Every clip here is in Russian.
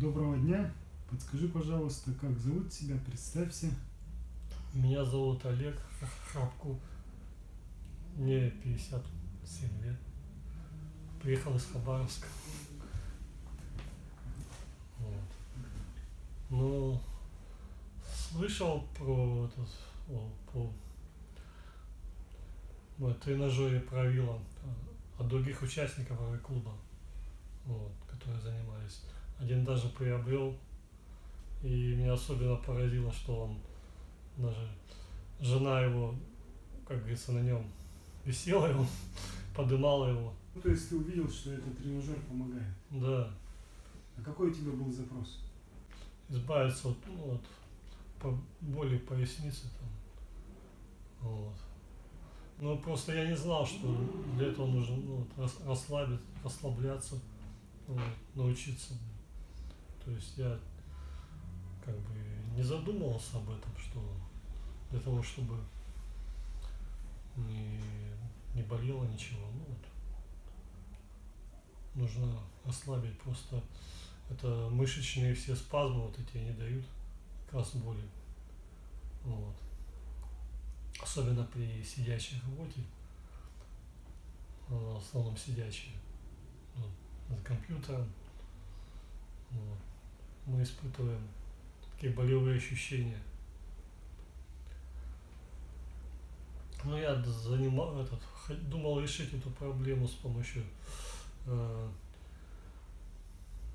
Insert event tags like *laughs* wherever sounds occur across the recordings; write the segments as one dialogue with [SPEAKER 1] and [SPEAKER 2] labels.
[SPEAKER 1] Доброго дня. Подскажи, пожалуйста, как зовут тебя? Представься.
[SPEAKER 2] Меня зовут Олег Храпку. Мне 57 лет. Приехал из Хабаровска. Вот. Ну, слышал про этот, о, по ну, тренажере правила от других участников клуба, вот, которые занимались. Один даже приобрел, и меня особенно поразило, что он даже жена его, как говорится, на нем висела его, *laughs* подымала его.
[SPEAKER 1] Ну, то есть ты увидел, что этот тренажер помогает?
[SPEAKER 2] Да.
[SPEAKER 1] А какой у тебя был запрос?
[SPEAKER 2] Избавиться от, ну, от по боли поясницы там. Вот. Ну, просто я не знал, что для этого нужно ну, расслабить, расслабляться, вот, научиться. То есть я как бы не задумывался об этом, что для того, чтобы не, не болело ничего. Ну, вот. Нужно ослабить просто это мышечные все спазмы вот эти не дают как боли. Вот. Особенно при сидячей работе, в основном сидячие, ну, за компьютером. Вот. Мы испытываем такие болевые ощущения. Ну, я занимал этот, думал решить эту проблему с помощью э,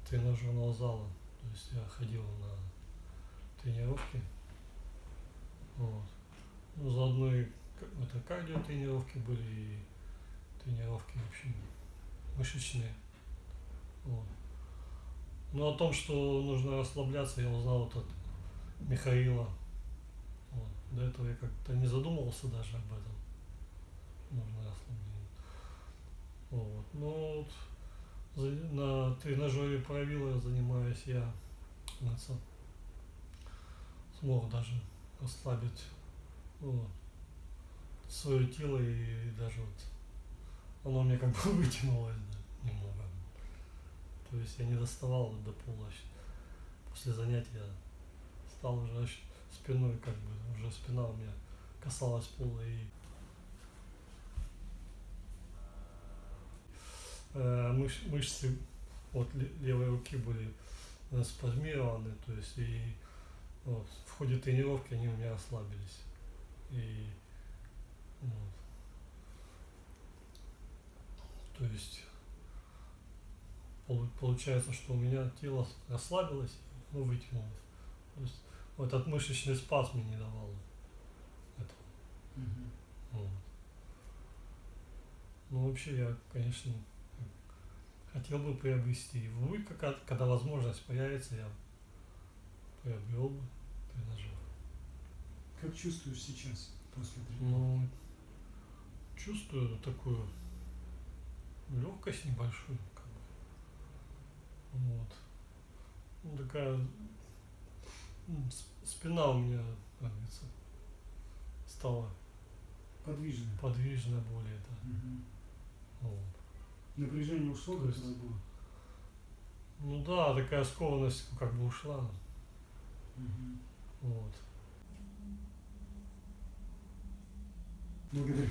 [SPEAKER 2] тренажерного зала. То есть я ходил на тренировки. Вот. Ну, заодно и это кардио тренировки были и тренировки, в общем, мышечные. Вот. Но о том, что нужно расслабляться, я узнал вот от Михаила. Вот. До этого я как-то не задумывался даже об этом. Нужно расслабление. Вот. Ну, вот, на тренажере правила занимаюсь я. Смог даже расслабить вот, свое тело и даже вот оно мне как бы *laughs* вытянулось да. То есть я не доставал до пола. После занятия стал уже спиной, как бы, уже спина у меня касалась пола и э, мыш, мышцы вот левой руки были э, спазмированы, то есть и вот, в ходе тренировки они у меня расслабились. И вот. То есть получается, что у меня тело расслабилось, ну, вытянулось. То есть вот этот мышечный спазм мне не давал этого.
[SPEAKER 1] Угу.
[SPEAKER 2] Вот. Ну, вообще, я, конечно, хотел бы приобрести. Будет какая-то, когда возможность появится, я приобрел бы тренажер.
[SPEAKER 1] Как чувствуешь сейчас после тренировки?
[SPEAKER 2] Ну, чувствую такую легкость небольшую. Вот. Ну, такая спина у меня, как говорится, стала
[SPEAKER 1] подвижная.
[SPEAKER 2] Подвижная более, да.
[SPEAKER 1] Угу. Вот. Напряжение ушло,
[SPEAKER 2] То есть, было? Ну да, такая скованность как бы ушла.
[SPEAKER 1] Угу.
[SPEAKER 2] Вот.
[SPEAKER 1] Благодарю.